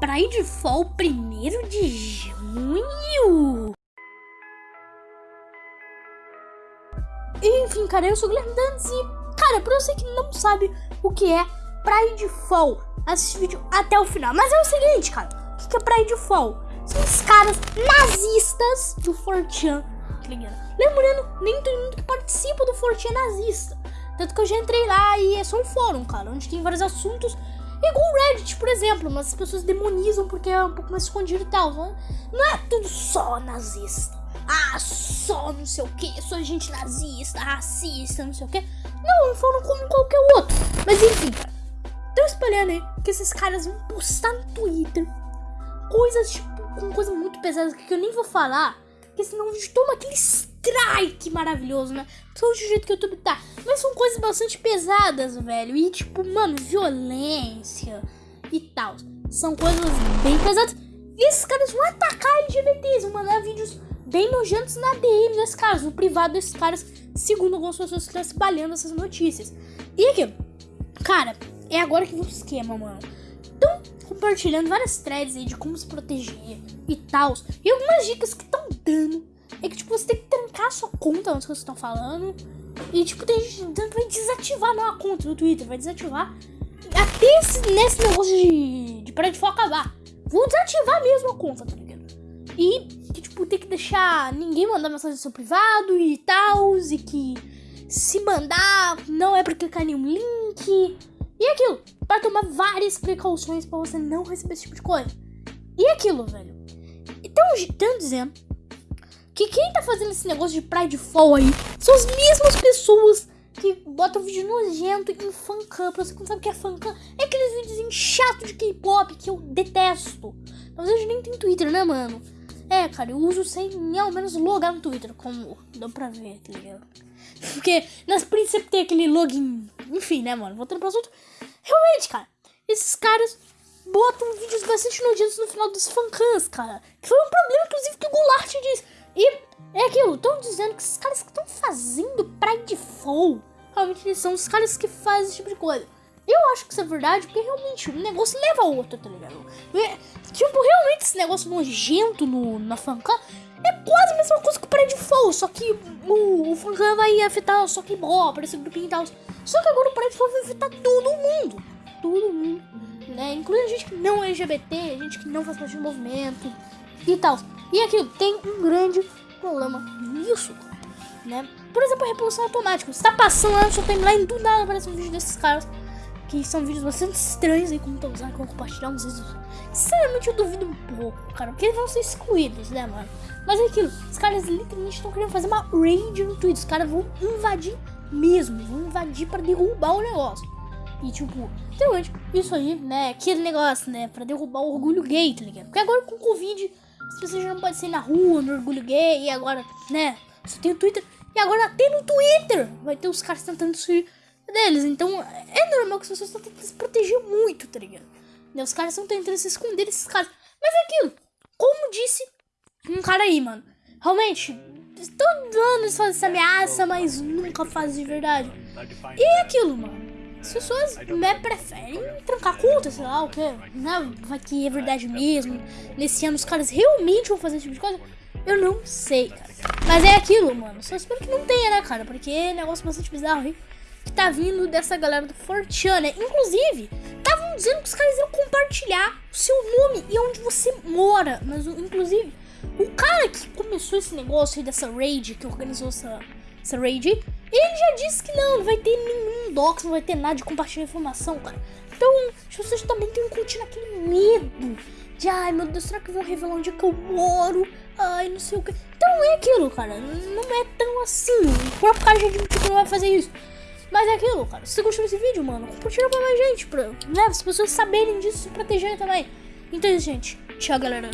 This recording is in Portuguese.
Pride Fall 1 de junho. Enfim, cara, eu sou o Guilherme Dantes e, cara, pra você que não sabe o que é Pride Fall, assiste o vídeo até o final. Mas é o seguinte, cara, o que é Pride Fall? São os caras nazistas do Fortran, tá? Lembrando, nem todo mundo que participa do Fortran é nazista. Tanto que eu já entrei lá e é só um fórum, cara, onde tem vários assuntos Igual o Reddit, por exemplo, mas as pessoas demonizam porque é um pouco mais escondido e tal. Não é, não é tudo só nazista. Ah, só não sei o que, só gente nazista, racista, não sei o que. Não, foram como qualquer outro. Mas enfim, cara. Tô espalhando aí que esses caras vão postar no Twitter coisas, tipo, com coisas muito pesadas que eu nem vou falar. Porque senão a gente toma aquele strike maravilhoso, né? Só do jeito que o YouTube tá. Mas são coisas bastante pesadas, velho. E tipo, mano, violência e tal. São coisas bem pesadas. E esses caras vão atacar LGBTs, vão mandar vídeos bem nojentos na DM desses caras, no privado desses caras, segundo algumas pessoas que estão espalhando essas notícias. E aqui, cara, é agora que vem o esquema, mano. Estão compartilhando várias threads aí de como se proteger e tal. E algumas dicas que estão dando é que, tipo, você tem que trancar a sua conta onde vocês estão falando. E, tipo, tem gente que vai desativar não, a conta do Twitter, vai desativar. Até esse, nesse negócio de, de de foco acabar. Vou desativar mesmo a conta, tá ligado? E que, tipo, tem que deixar ninguém mandar mensagem no seu privado e tal. E que se mandar, não é pra clicar nenhum link. E aquilo, para tomar várias precauções para você não receber esse tipo de coisa. E aquilo, velho. Então, estão dizendo que quem tá fazendo esse negócio de Pride Fall aí são as mesmas pessoas que botam vídeo nojento em fancam. Pra você que não sabe o que é fancam, é aqueles vídeos chato de K-pop que eu detesto. Mas hoje nem tem Twitter, né, mano? É, cara, eu uso sem ao menos logar no Twitter, como dá pra ver, tá ligado? Porque nas princípios tem aquele login. Enfim, né, mano? Voltando pro assunto. Realmente, cara, esses caras botam vídeos bastante nojentos no final dos fancams, cara. Que foi um problema, inclusive, que o Goulart disse. E é aquilo, estão dizendo que esses caras que estão fazendo Pride Fall, realmente eles são os caras que fazem esse tipo de coisa. Eu acho que isso é verdade, porque realmente um negócio leva ao outro, tá ligado? É, tipo, realmente esse negócio nojento no, na fancam é quase a mesma coisa que o Fall, só que o, o fancam vai afetar só que bom, aparecer grupinho e tal. Só que agora o Pride Fall vai afetar todo mundo. Todo mundo, né? Incluindo gente que não é LGBT, gente que não faz parte do movimento e tal. E aqui tem um grande problema nisso, né? Por exemplo, a reprodução automática. Você tá passando lá no seu timeline, do nada aparece um vídeo desses caras. Que são vídeos bastante estranhos aí, como tô usando, vou compartilhar uns vídeos. Sinceramente, eu duvido um pouco, cara. Porque eles vão ser excluídos, né, mano? Mas é aquilo, os caras literalmente estão querendo fazer uma raid no Twitter. Os caras vão invadir mesmo, vão invadir para derrubar o negócio. E tipo, literalmente, isso aí, né? Aquele negócio, né? Pra derrubar o orgulho gay, tá ligado? Porque agora com o Covid as pessoas já não podem sair na rua, no orgulho gay, e agora, né? Só tem o Twitter. E agora até no Twitter vai ter os caras tentando sair deles. Então é normal que as pessoas estão tentando se proteger muito, tá ligado? Né? Os caras estão tentando se esconder desses caras. Mas é aquilo, como disse um cara aí, mano. Realmente, todo ano eles fazem essa ameaça, mas nunca fazem de verdade. E é aquilo, mano. As pessoas né, preferem trancar conta, sei lá o que, né? Vai que é verdade mesmo. Nesse ano os caras realmente vão fazer esse tipo de coisa. Eu não sei, cara. Mas é aquilo, mano. Só espero que não tenha, né, cara? Porque é negócio bastante bizarro, hein? Que tá vindo dessa galera do Fortune, né? Inclusive, estavam dizendo que os caras iam compartilhar o seu nome e onde você mora. Mas, inclusive, o cara que começou esse negócio aí dessa raid, que organizou essa, essa raid, ele já disse que não, não vai ter nenhum docs, não vai ter nada de compartilhar informação, cara. Então, as pessoas também têm que curtir aquele medo de, ai meu Deus, será que vão revelar onde é que eu moro? Ai, não sei o que. Então é aquilo, cara. Não é tão assim. O próprio cara já admitiu que não vai fazer isso. Mas é aquilo, cara. Se você gostou desse vídeo, mano, compartilha pra mais gente, pra né, as pessoas saberem disso, se protegerem também. Então é isso, gente. Tchau, galera.